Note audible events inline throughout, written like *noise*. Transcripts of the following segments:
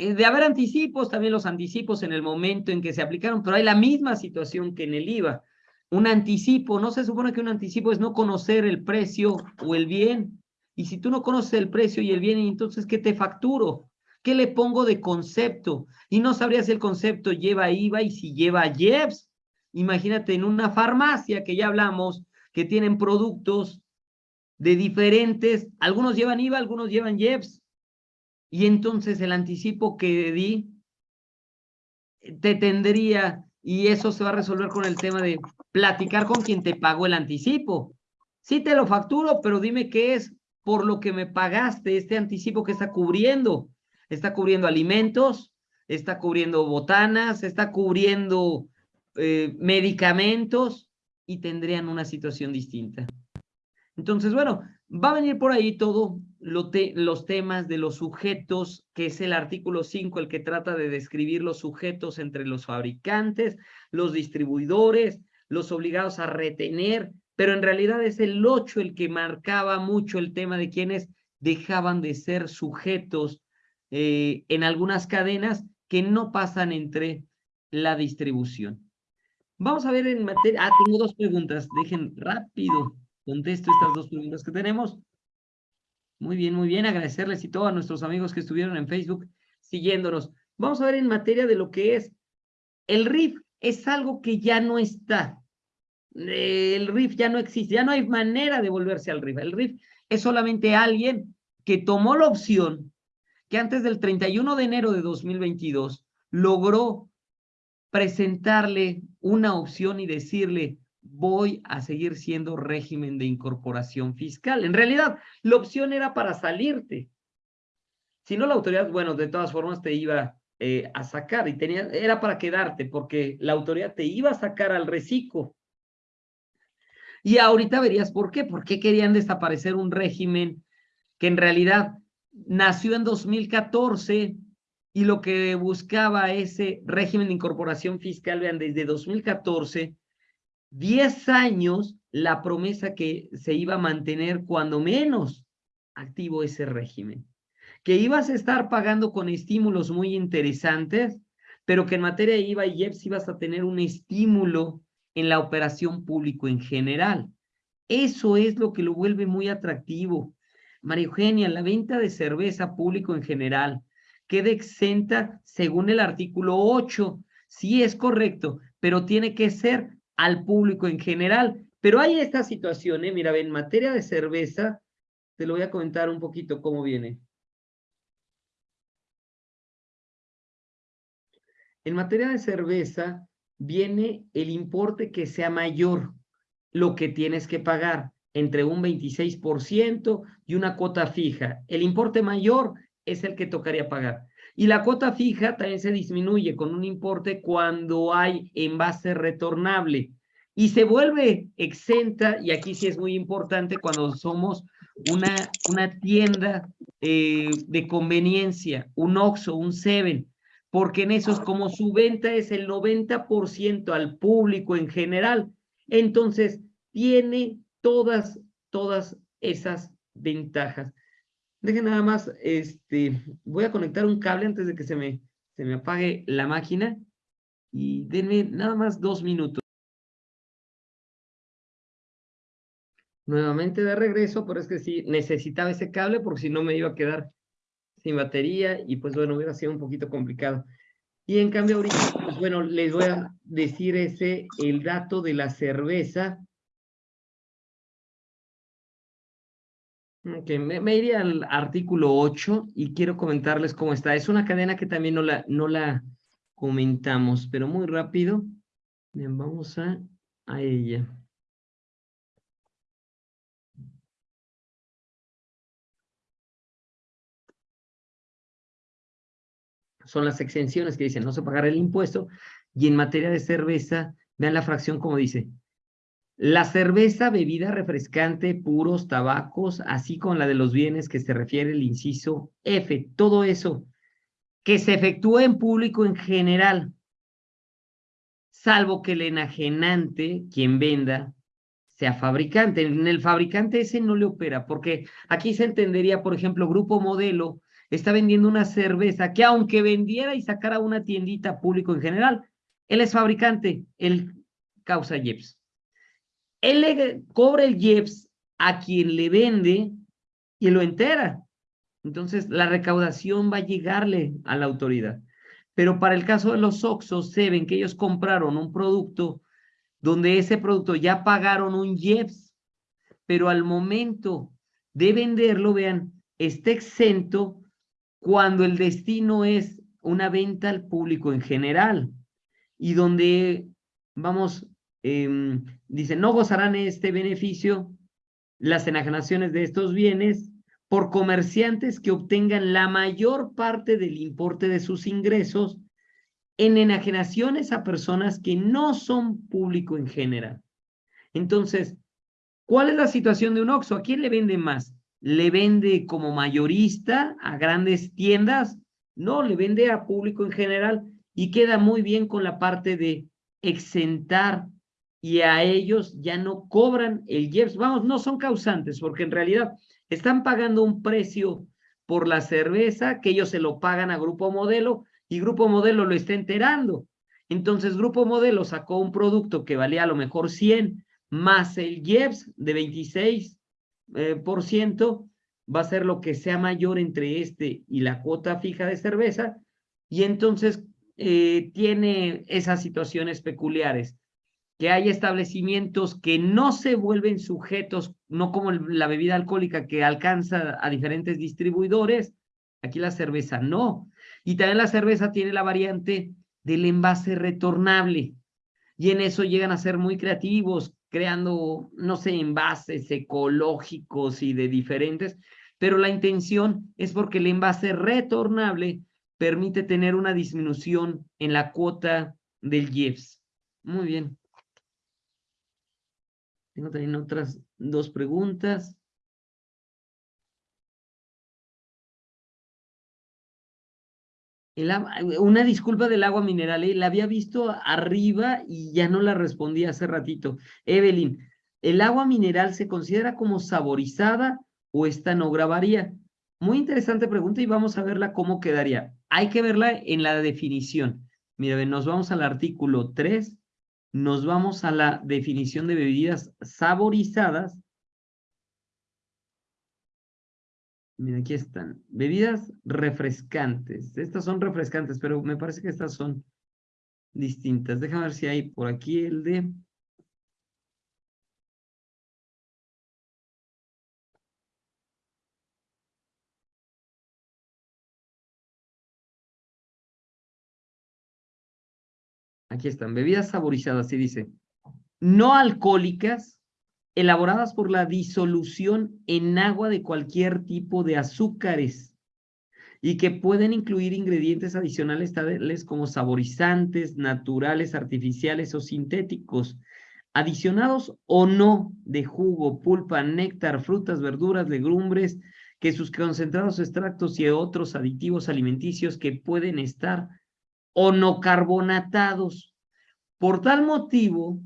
eh, de haber anticipos, también los anticipos en el momento en que se aplicaron, pero hay la misma situación que en el IVA. Un anticipo, no se supone que un anticipo es no conocer el precio o el bien. Y si tú no conoces el precio y el bien, entonces, ¿qué te facturo? ¿Qué le pongo de concepto? Y no sabrías si el concepto lleva IVA y si lleva IEPS. Imagínate en una farmacia que ya hablamos, que tienen productos de diferentes, algunos llevan IVA, algunos llevan IEPS. Y entonces el anticipo que di te tendría, y eso se va a resolver con el tema de platicar con quien te pagó el anticipo. Sí te lo facturo, pero dime qué es por lo que me pagaste este anticipo que está cubriendo. Está cubriendo alimentos, está cubriendo botanas, está cubriendo eh, medicamentos y tendrían una situación distinta. Entonces, bueno, va a venir por ahí todo lo los temas de los sujetos, que es el artículo 5, el que trata de describir los sujetos entre los fabricantes, los distribuidores, los obligados a retener, pero en realidad es el 8 el que marcaba mucho el tema de quienes dejaban de ser sujetos eh, en algunas cadenas que no pasan entre la distribución. Vamos a ver en materia... Ah, tengo dos preguntas. Dejen rápido. Contesto estas dos preguntas que tenemos. Muy bien, muy bien. Agradecerles y todos a nuestros amigos que estuvieron en Facebook siguiéndonos. Vamos a ver en materia de lo que es el RIF. Es algo que ya no está. El RIF ya no existe. Ya no hay manera de volverse al RIF. El RIF es solamente alguien que tomó la opción que antes del 31 de enero de 2022 logró presentarle una opción y decirle, voy a seguir siendo régimen de incorporación fiscal. En realidad, la opción era para salirte. Si no, la autoridad, bueno, de todas formas te iba eh, a sacar y tenía, era para quedarte porque la autoridad te iba a sacar al reciclo. Y ahorita verías por qué, por qué querían desaparecer un régimen que en realidad nació en 2014 y lo que buscaba ese régimen de incorporación fiscal, vean, desde 2014, 10 años la promesa que se iba a mantener cuando menos activo ese régimen, que ibas a estar pagando con estímulos muy interesantes, pero que en materia de IVA y IEPS ibas a tener un estímulo en la operación público en general. Eso es lo que lo vuelve muy atractivo. María Eugenia, la venta de cerveza público en general, queda exenta según el artículo 8. Sí es correcto, pero tiene que ser al público en general. Pero hay esta situación, ¿eh? mira, en materia de cerveza, te lo voy a comentar un poquito cómo viene. En materia de cerveza, viene el importe que sea mayor, lo que tienes que pagar, entre un 26% y una cuota fija. El importe mayor es el que tocaría pagar. Y la cuota fija también se disminuye con un importe cuando hay envase retornable y se vuelve exenta, y aquí sí es muy importante cuando somos una, una tienda eh, de conveniencia, un OXO, un Seven, porque en esos como su venta es el 90% al público en general, entonces tiene todas, todas esas ventajas. Dejen nada más, este, voy a conectar un cable antes de que se me, se me apague la máquina y denme nada más dos minutos. Nuevamente de regreso, pero es que sí, necesitaba ese cable porque si no me iba a quedar sin batería y pues bueno, hubiera sido un poquito complicado. Y en cambio ahorita, pues bueno, les voy a decir ese, el dato de la cerveza Ok, me, iría al artículo 8 y quiero comentarles cómo está. Es una cadena que también no la, no la comentamos, pero muy rápido. Bien, vamos a, a ella. Son las exenciones que dicen no se pagará el impuesto. Y en materia de cerveza, vean la fracción como dice, la cerveza, bebida refrescante, puros, tabacos, así como la de los bienes que se refiere el inciso F, todo eso que se efectúa en público en general, salvo que el enajenante, quien venda, sea fabricante. En el fabricante ese no le opera, porque aquí se entendería, por ejemplo, grupo modelo, está vendiendo una cerveza que aunque vendiera y sacara una tiendita público en general, él es fabricante, él causa IEPS. Él le cobra el IEPS a quien le vende y lo entera. Entonces, la recaudación va a llegarle a la autoridad. Pero para el caso de los Oxos, se ven que ellos compraron un producto donde ese producto ya pagaron un IEPS, pero al momento de venderlo, vean, está exento cuando el destino es una venta al público en general y donde, vamos, eh, dice, no gozarán este beneficio las enajenaciones de estos bienes por comerciantes que obtengan la mayor parte del importe de sus ingresos en enajenaciones a personas que no son público en general. Entonces, ¿cuál es la situación de un OXO? ¿A quién le vende más? ¿Le vende como mayorista a grandes tiendas? No, le vende a público en general y queda muy bien con la parte de exentar y a ellos ya no cobran el IEPS. Vamos, no son causantes porque en realidad están pagando un precio por la cerveza que ellos se lo pagan a Grupo Modelo y Grupo Modelo lo está enterando. Entonces Grupo Modelo sacó un producto que valía a lo mejor 100 más el IEPS de 26 eh, por ciento, va a ser lo que sea mayor entre este y la cuota fija de cerveza y entonces eh, tiene esas situaciones peculiares que hay establecimientos que no se vuelven sujetos, no como la bebida alcohólica que alcanza a diferentes distribuidores, aquí la cerveza no. Y también la cerveza tiene la variante del envase retornable. Y en eso llegan a ser muy creativos, creando, no sé, envases ecológicos y de diferentes, pero la intención es porque el envase retornable permite tener una disminución en la cuota del IEPS. Muy bien. Tengo también otras dos preguntas. una disculpa del agua mineral, ¿eh? la había visto arriba y ya no la respondí hace ratito. Evelyn, ¿el agua mineral se considera como saborizada o esta no grabaría? Muy interesante pregunta y vamos a verla cómo quedaría. Hay que verla en la definición. Mira, nos vamos al artículo 3 nos vamos a la definición de bebidas saborizadas. Mira, aquí están. Bebidas refrescantes. Estas son refrescantes, pero me parece que estas son distintas. Déjame ver si hay por aquí el de... Aquí están, bebidas saborizadas, y dice, no alcohólicas, elaboradas por la disolución en agua de cualquier tipo de azúcares y que pueden incluir ingredientes adicionales tales como saborizantes, naturales, artificiales o sintéticos, adicionados o no de jugo, pulpa, néctar, frutas, verduras, legumbres, que sus concentrados extractos y otros aditivos alimenticios que pueden estar o no carbonatados. Por tal motivo,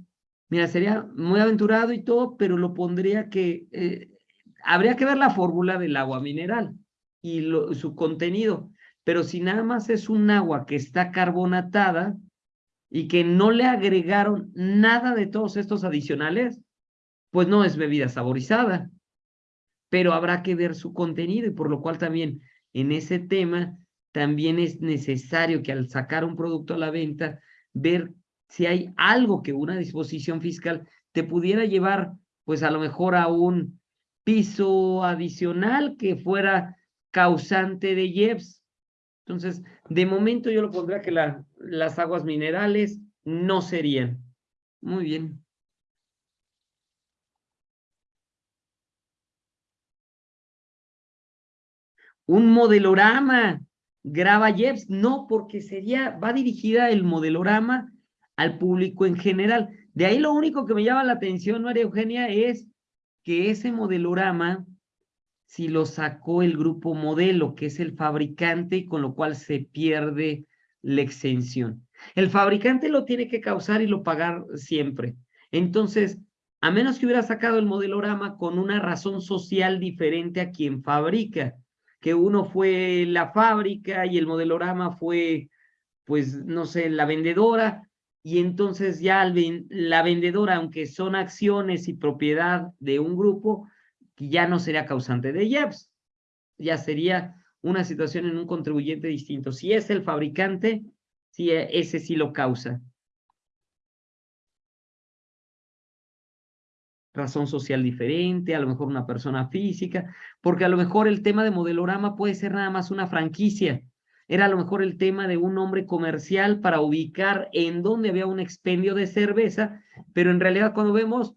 mira, sería muy aventurado y todo, pero lo pondría que eh, habría que ver la fórmula del agua mineral y su contenido. Pero si nada más es un agua que está carbonatada y que no le agregaron nada de todos estos adicionales, pues no es bebida saborizada. Pero habrá que ver su contenido y por lo cual también en ese tema también es necesario que al sacar un producto a la venta, ver si hay algo que una disposición fiscal te pudiera llevar, pues a lo mejor a un piso adicional que fuera causante de IEPS. Entonces, de momento yo lo pondría que la, las aguas minerales no serían. Muy bien. Un modelorama graba Jeps, no, porque sería, va dirigida el modelorama al público en general. De ahí lo único que me llama la atención, María Eugenia, es que ese modelorama, si lo sacó el grupo modelo, que es el fabricante, con lo cual se pierde la exención. El fabricante lo tiene que causar y lo pagar siempre. Entonces, a menos que hubiera sacado el modelorama con una razón social diferente a quien fabrica, que uno fue la fábrica y el modelorama fue, pues, no sé, la vendedora, y entonces ya la vendedora, aunque son acciones y propiedad de un grupo, ya no sería causante de IEPS, ya sería una situación en un contribuyente distinto. Si es el fabricante, sí, ese sí lo causa. razón social diferente, a lo mejor una persona física, porque a lo mejor el tema de modelorama puede ser nada más una franquicia. Era a lo mejor el tema de un nombre comercial para ubicar en donde había un expendio de cerveza, pero en realidad cuando vemos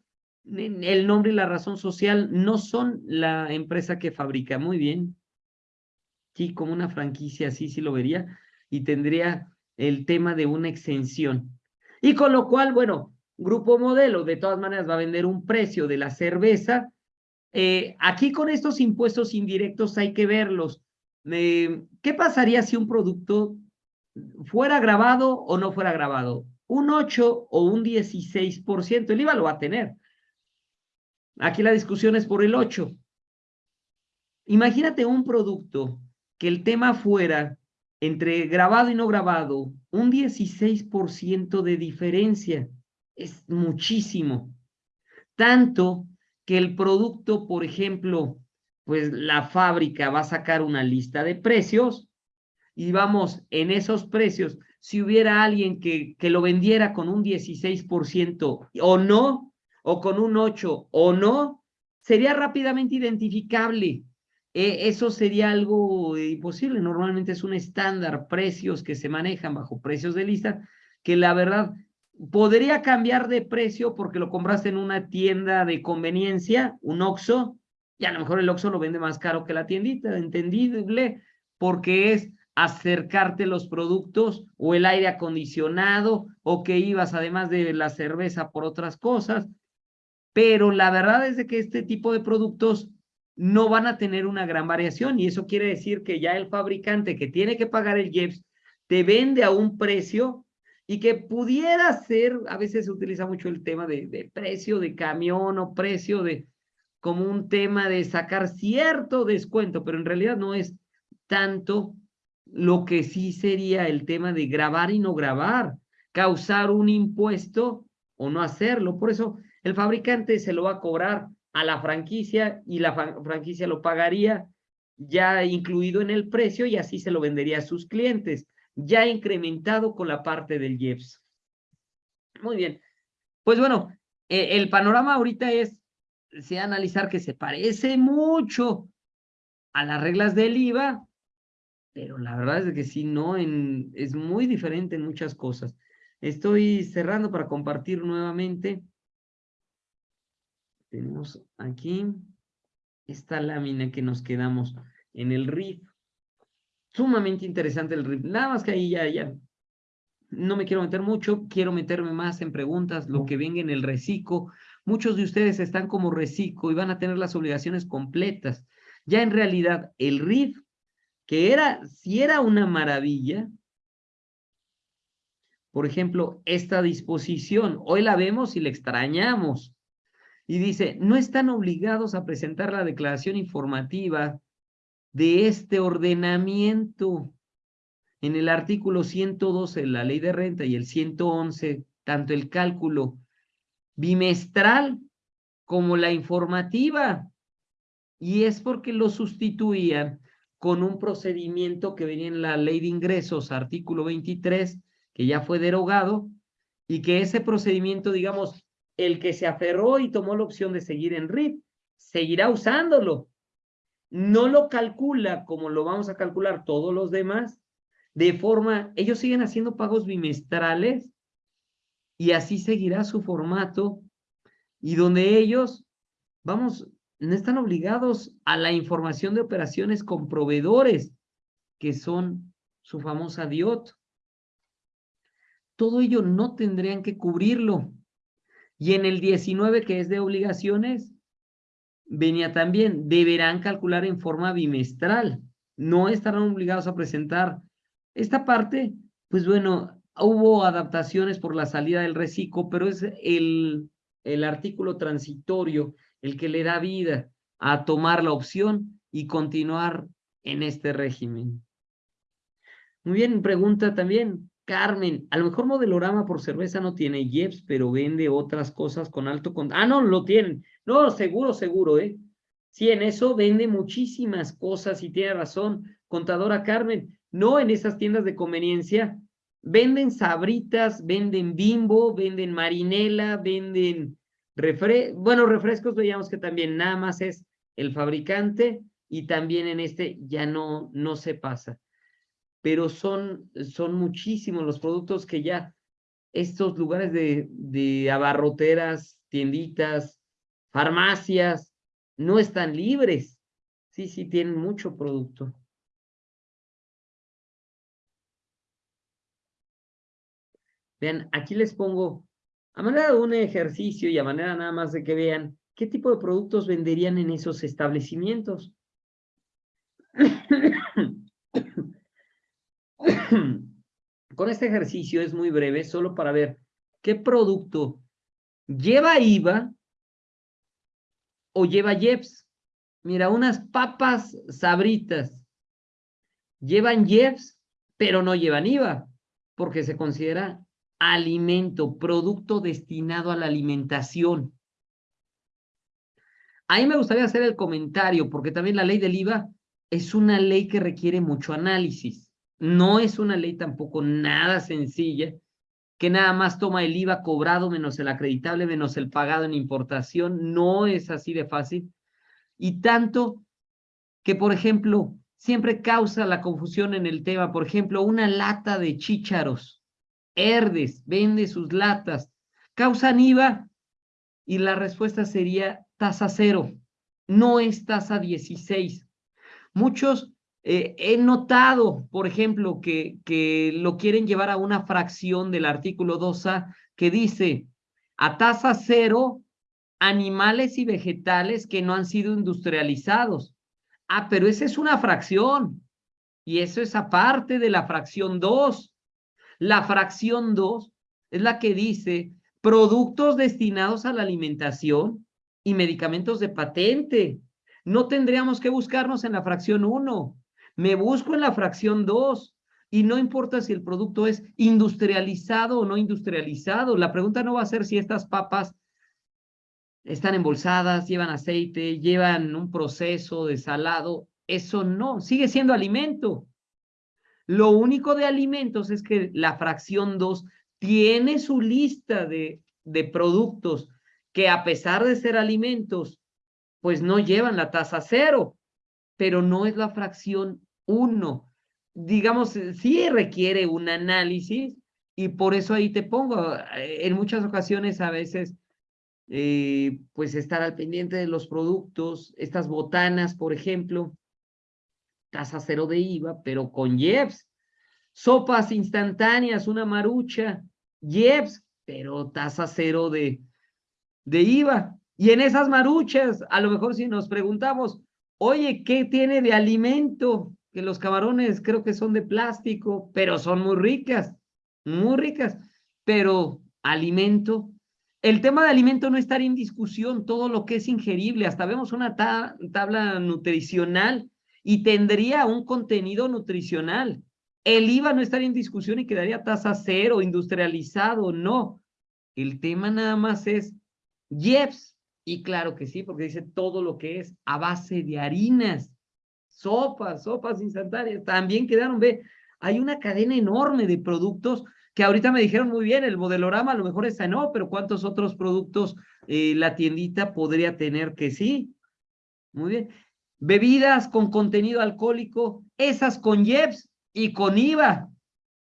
el nombre y la razón social no son la empresa que fabrica. Muy bien. Sí, como una franquicia, sí, sí lo vería. Y tendría el tema de una exención. Y con lo cual, bueno, Grupo Modelo de todas maneras va a vender un precio de la cerveza. Eh, aquí con estos impuestos indirectos hay que verlos. Eh, ¿Qué pasaría si un producto fuera grabado o no fuera grabado? Un 8 o un 16%. El IVA lo va a tener. Aquí la discusión es por el 8. Imagínate un producto que el tema fuera entre grabado y no grabado, un 16% de diferencia es muchísimo. Tanto que el producto, por ejemplo, pues la fábrica va a sacar una lista de precios y vamos, en esos precios, si hubiera alguien que, que lo vendiera con un 16% o no, o con un 8 o no, sería rápidamente identificable. E, eso sería algo imposible. Normalmente es un estándar, precios que se manejan bajo precios de lista, que la verdad podría cambiar de precio porque lo compraste en una tienda de conveniencia, un Oxxo, y a lo mejor el Oxxo lo vende más caro que la tiendita, entendible, porque es acercarte los productos o el aire acondicionado o que ibas además de la cerveza por otras cosas. Pero la verdad es de que este tipo de productos no van a tener una gran variación y eso quiere decir que ya el fabricante que tiene que pagar el IEPS te vende a un precio y que pudiera ser, a veces se utiliza mucho el tema de, precio de camión o precio de, como un tema de sacar cierto descuento, pero en realidad no es tanto lo que sí sería el tema de grabar y no grabar, causar un impuesto o no hacerlo. Por eso el fabricante se lo va a cobrar a la franquicia y la franquicia lo pagaría ya incluido en el precio y así se lo vendería a sus clientes ya incrementado con la parte del IEPS. Muy bien. Pues bueno, eh, el panorama ahorita es, se analizar que se parece mucho a las reglas del IVA, pero la verdad es que sí, no, en, es muy diferente en muchas cosas. Estoy cerrando para compartir nuevamente. Tenemos aquí esta lámina que nos quedamos en el RIF sumamente interesante el RIP. Nada más que ahí ya, ya no me quiero meter mucho, quiero meterme más en preguntas, lo que venga en el reciclo. Muchos de ustedes están como reciclo y van a tener las obligaciones completas. Ya en realidad el RIF, que era, si era una maravilla, por ejemplo, esta disposición, hoy la vemos y la extrañamos. Y dice, no están obligados a presentar la declaración informativa de este ordenamiento. En el artículo 112 de la ley de renta y el 111, tanto el cálculo bimestral como la informativa. Y es porque lo sustituían con un procedimiento que venía en la ley de ingresos, artículo 23, que ya fue derogado, y que ese procedimiento, digamos, el que se aferró y tomó la opción de seguir en RIP, seguirá usándolo, no lo calcula como lo vamos a calcular todos los demás, de forma, ellos siguen haciendo pagos bimestrales y así seguirá su formato y donde ellos, vamos, no están obligados a la información de operaciones con proveedores, que son su famosa DIOT. Todo ello no tendrían que cubrirlo. Y en el 19, que es de obligaciones, venía también, deberán calcular en forma bimestral, no estarán obligados a presentar. Esta parte, pues bueno, hubo adaptaciones por la salida del reciclo, pero es el, el artículo transitorio el que le da vida a tomar la opción y continuar en este régimen. Muy bien, pregunta también, Carmen, a lo mejor Modelorama por cerveza no tiene Jeps, pero vende otras cosas con alto... Con... Ah, no, lo tienen. No, seguro, seguro, ¿eh? Sí, en eso vende muchísimas cosas y tiene razón, contadora Carmen. No en esas tiendas de conveniencia. Venden sabritas, venden bimbo, venden marinela, venden bueno, refrescos veíamos que también nada más es el fabricante y también en este ya no, no se pasa pero son, son muchísimos los productos que ya estos lugares de, de abarroteras, tienditas, farmacias, no están libres. Sí, sí, tienen mucho producto. Vean, aquí les pongo, a manera de un ejercicio y a manera nada más de que vean, ¿qué tipo de productos venderían en esos establecimientos? *coughs* Con este ejercicio es muy breve, solo para ver qué producto lleva IVA o lleva JEPS. Mira, unas papas sabritas llevan JEPS, pero no llevan IVA, porque se considera alimento, producto destinado a la alimentación. Ahí me gustaría hacer el comentario, porque también la ley del IVA es una ley que requiere mucho análisis. No es una ley tampoco nada sencilla, que nada más toma el IVA cobrado menos el acreditable menos el pagado en importación. No es así de fácil. Y tanto que, por ejemplo, siempre causa la confusión en el tema. Por ejemplo, una lata de chícharos, Herdes, vende sus latas, ¿causan IVA? Y la respuesta sería tasa cero, no es tasa 16. Muchos eh, he notado, por ejemplo, que, que lo quieren llevar a una fracción del artículo 2A que dice a tasa cero animales y vegetales que no han sido industrializados. Ah, pero esa es una fracción y eso es aparte de la fracción 2. La fracción 2 es la que dice productos destinados a la alimentación y medicamentos de patente. No tendríamos que buscarnos en la fracción 1 me busco en la fracción 2 y no importa si el producto es industrializado o no industrializado. La pregunta no va a ser si estas papas están embolsadas, llevan aceite, llevan un proceso de salado. Eso no, sigue siendo alimento. Lo único de alimentos es que la fracción 2 tiene su lista de, de productos que a pesar de ser alimentos, pues no llevan la tasa cero, pero no es la fracción uno. Digamos, eh, sí requiere un análisis y por eso ahí te pongo. Eh, en muchas ocasiones a veces, eh, pues estar al pendiente de los productos, estas botanas, por ejemplo, tasa cero de IVA, pero con IEPS. Sopas instantáneas, una marucha, IEPS, pero tasa cero de, de IVA. Y en esas maruchas, a lo mejor si nos preguntamos, oye, ¿qué tiene de alimento? que los camarones creo que son de plástico, pero son muy ricas, muy ricas, pero alimento. El tema de alimento no está en discusión, todo lo que es ingerible, hasta vemos una tabla nutricional y tendría un contenido nutricional. El IVA no estaría en discusión y quedaría tasa cero, industrializado, no. El tema nada más es JEPS, y claro que sí, porque dice todo lo que es a base de harinas sopas, sopas instantáneas, también quedaron, ve, hay una cadena enorme de productos que ahorita me dijeron muy bien, el modelorama a lo mejor está no, pero ¿cuántos otros productos eh, la tiendita podría tener que sí? Muy bien. Bebidas con contenido alcohólico, esas con IEPS y con IVA.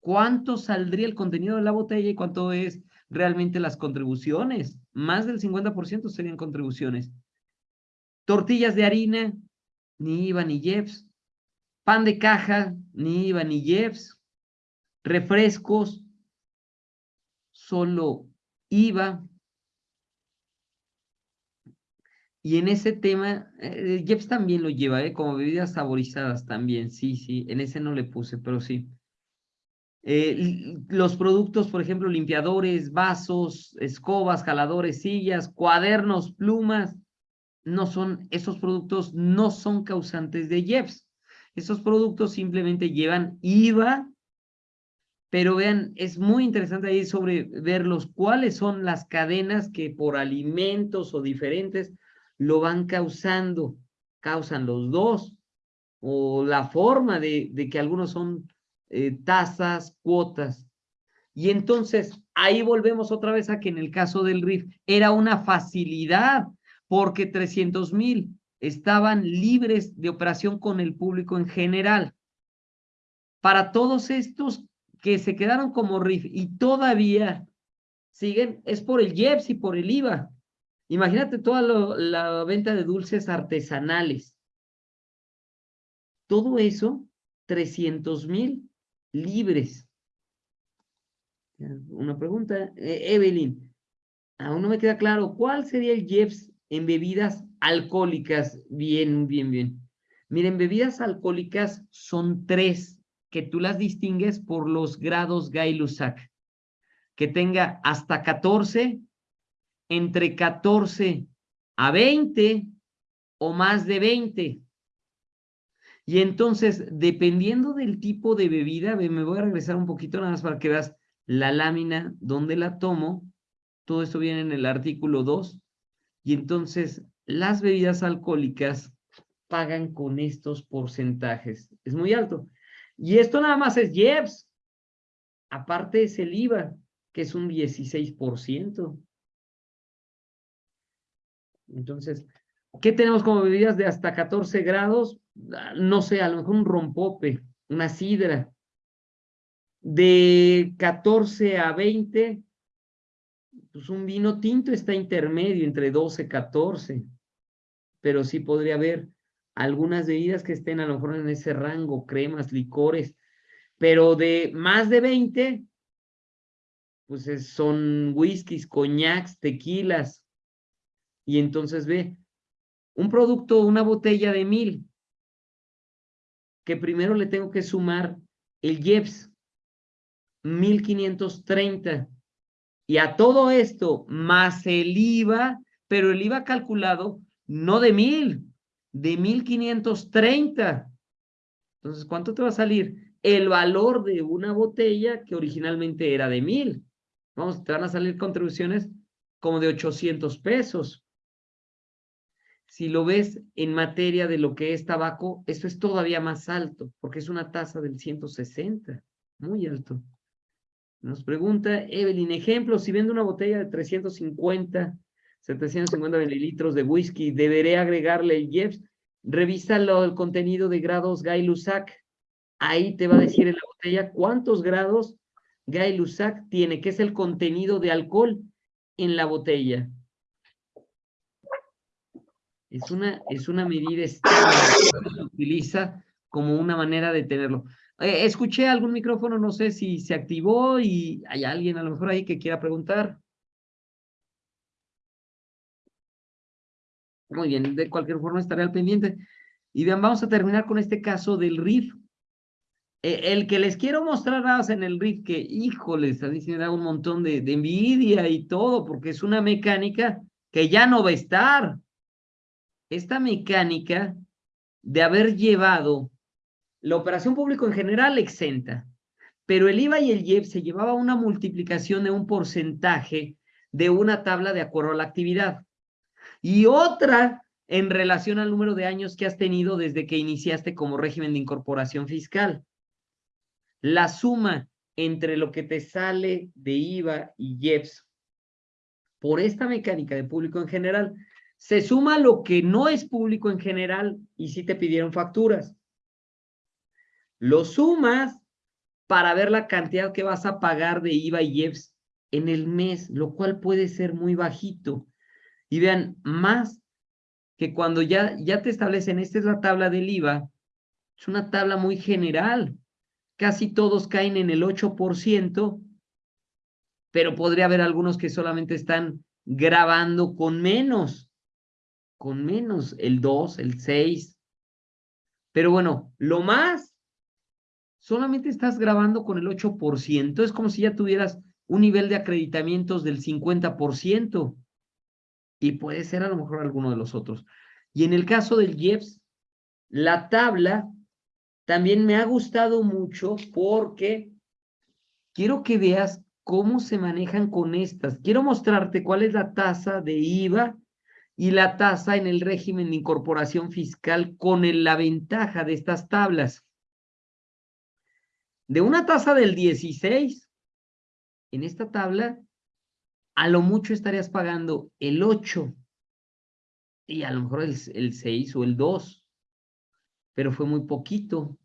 ¿Cuánto saldría el contenido de la botella y cuánto es realmente las contribuciones? Más del 50% serían contribuciones. Tortillas de harina, ni IVA ni Jeffs. Pan de caja, ni IVA ni Jeffs. Refrescos, solo IVA. Y en ese tema, eh, Jeffs también lo lleva, ¿eh? como bebidas saborizadas también, sí, sí, en ese no le puse, pero sí. Eh, los productos, por ejemplo, limpiadores, vasos, escobas, jaladores, sillas, cuadernos, plumas, no son, esos productos no son causantes de IEPS. Esos productos simplemente llevan IVA, pero vean, es muy interesante ahí sobre verlos cuáles son las cadenas que por alimentos o diferentes lo van causando. Causan los dos, o la forma de, que algunos son eh, tasas, cuotas. Y entonces ahí volvemos otra vez a que en el caso del RIF era una facilidad porque 300 mil estaban libres de operación con el público en general. Para todos estos que se quedaron como RIF y todavía siguen, es por el IEPS y por el IVA. Imagínate toda la venta de dulces artesanales. Todo eso, 300 mil libres. Una pregunta, eh, Evelyn, aún no me queda claro, ¿cuál sería el IEPS en bebidas alcohólicas? Bien, bien, bien. Miren, bebidas alcohólicas son tres, que tú las distingues por los grados Gay-Lussac, que tenga hasta 14, entre 14 a 20 o más de 20. Y entonces, dependiendo del tipo de bebida, me voy a regresar un poquito nada más para que veas la lámina donde la tomo. Todo esto viene en el artículo 2. Y entonces, las bebidas alcohólicas pagan con estos porcentajes. Es muy alto. Y esto nada más es IEPS. Aparte es el IVA, que es un 16%. Entonces, ¿qué tenemos como bebidas de hasta 14 grados? no sé, a lo mejor un rompope, una sidra. De 14 a 20, pues un vino tinto está intermedio, entre 12 y 14. Pero sí podría haber algunas bebidas que estén a lo mejor en ese rango, cremas, licores. Pero de más de 20, pues son whiskies, coñacs, tequilas. Y entonces ve, un producto, una botella de mil, que primero le tengo que sumar el IEPS, 1530. Y a todo esto, más el IVA, pero el IVA calculado no de mil, de 1530. Entonces, ¿cuánto te va a salir? El valor de una botella que originalmente era de mil. Vamos, te van a salir contribuciones como de 800 pesos si lo ves en materia de lo que es tabaco, eso es todavía más alto, porque es una tasa del 160, muy alto. Nos pregunta Evelyn, ejemplo, si vendo una botella de 350, 750 mililitros de whisky, ¿deberé agregarle el Jeps? Revisa el contenido de grados Gay-Lussac. Ahí te va a decir en la botella cuántos grados Gay-Lussac tiene, que es el contenido de alcohol en la botella. Es una, es una medida que se utiliza como una manera de tenerlo. Eh, escuché algún micrófono, no sé si se activó y hay alguien a lo mejor ahí que quiera preguntar. Muy bien, de cualquier forma estaré al pendiente. Y vean, vamos a terminar con este caso del RIF. Eh, el que les quiero mostrar nada en el RIF, que híjoles, a mí se me da un montón de envidia y todo, porque es una mecánica que ya no va a estar esta mecánica de haber llevado la operación público en general exenta, pero el IVA y el IEP se llevaba una multiplicación de un porcentaje de una tabla de acuerdo a la actividad y otra en relación al número de años que has tenido desde que iniciaste como régimen de incorporación fiscal. La suma entre lo que te sale de IVA y IEPS por esta mecánica de público en general se suma lo que no es público en general y si te pidieron facturas. Lo sumas para ver la cantidad que vas a pagar de IVA y IEPS en el mes, lo cual puede ser muy bajito. Y vean, más que cuando ya, ya te establecen, esta es la tabla del IVA, es una tabla muy general. Casi todos caen en el 8%, pero podría haber algunos que solamente están grabando con menos con menos, el 2, el 6. Pero bueno, lo más, solamente estás grabando con el 8%. Es como si ya tuvieras un nivel de acreditamientos del 50%. Y puede ser a lo mejor alguno de los otros. Y en el caso del IEPS, la tabla también me ha gustado mucho porque quiero que veas cómo se manejan con estas. Quiero mostrarte cuál es la tasa de IVA y la tasa en el régimen de incorporación fiscal con la ventaja de estas tablas. De una tasa del 16, en esta tabla, a lo mucho estarías pagando el 8 y a lo mejor el, el 6 o el 2, pero fue muy poquito.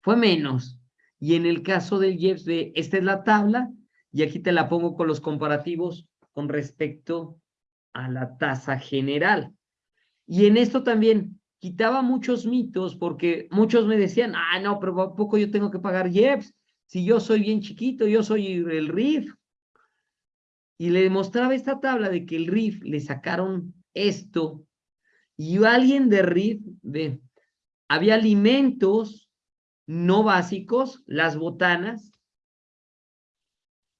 Fue menos. Y en el caso del IEPS, ve, esta es la tabla y aquí te la pongo con los comparativos con respecto a la tasa general. Y en esto también quitaba muchos mitos porque muchos me decían, ah, no, pero ¿a poco yo tengo que pagar IEPS? Si yo soy bien chiquito, yo soy el RIF. Y le mostraba esta tabla de que el RIF le sacaron esto y alguien de RIF, ve, había alimentos no básicos, las botanas,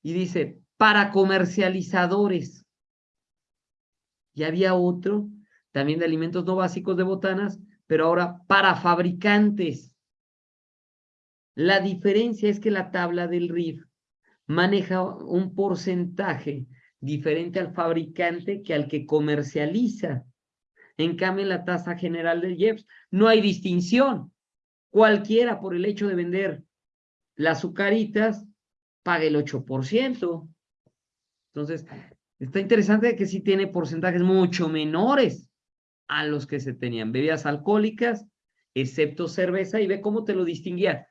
y dice, para comercializadores. Y había otro, también de alimentos no básicos de botanas, pero ahora para fabricantes. La diferencia es que la tabla del RIF maneja un porcentaje diferente al fabricante que al que comercializa. En cambio, en la tasa general del IEPS no hay distinción. Cualquiera por el hecho de vender las azucaritas paga el 8%. Entonces, está interesante que sí tiene porcentajes mucho menores a los que se tenían. Bebidas alcohólicas, excepto cerveza, y ve cómo te lo distinguía.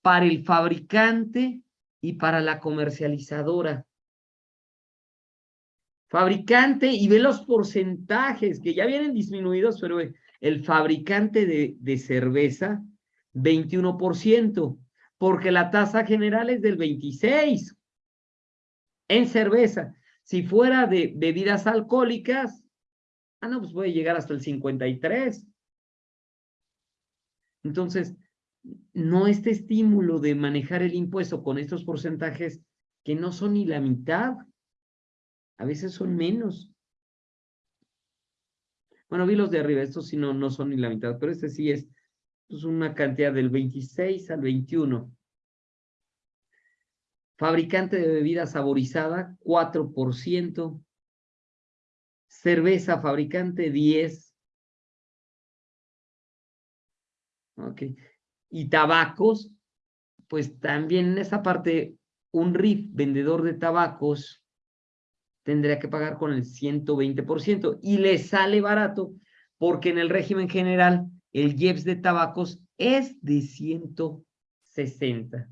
Para el fabricante y para la comercializadora. Fabricante, y ve los porcentajes que ya vienen disminuidos, pero el fabricante de, de cerveza 21%, porque la tasa general es del 26% en cerveza. Si fuera de bebidas alcohólicas, ah, no, pues puede llegar hasta el 53%. Entonces, no este estímulo de manejar el impuesto con estos porcentajes que no son ni la mitad, a veces son menos. Bueno, vi los de arriba, estos sí no, no son ni la mitad, pero este sí es es una cantidad del 26 al 21. Fabricante de bebida saborizada, 4%. Cerveza fabricante, 10. Ok. Y tabacos, pues también en esa parte, un RIF, vendedor de tabacos, tendría que pagar con el 120%. Y le sale barato porque en el régimen general el IEPS de tabacos es de 160.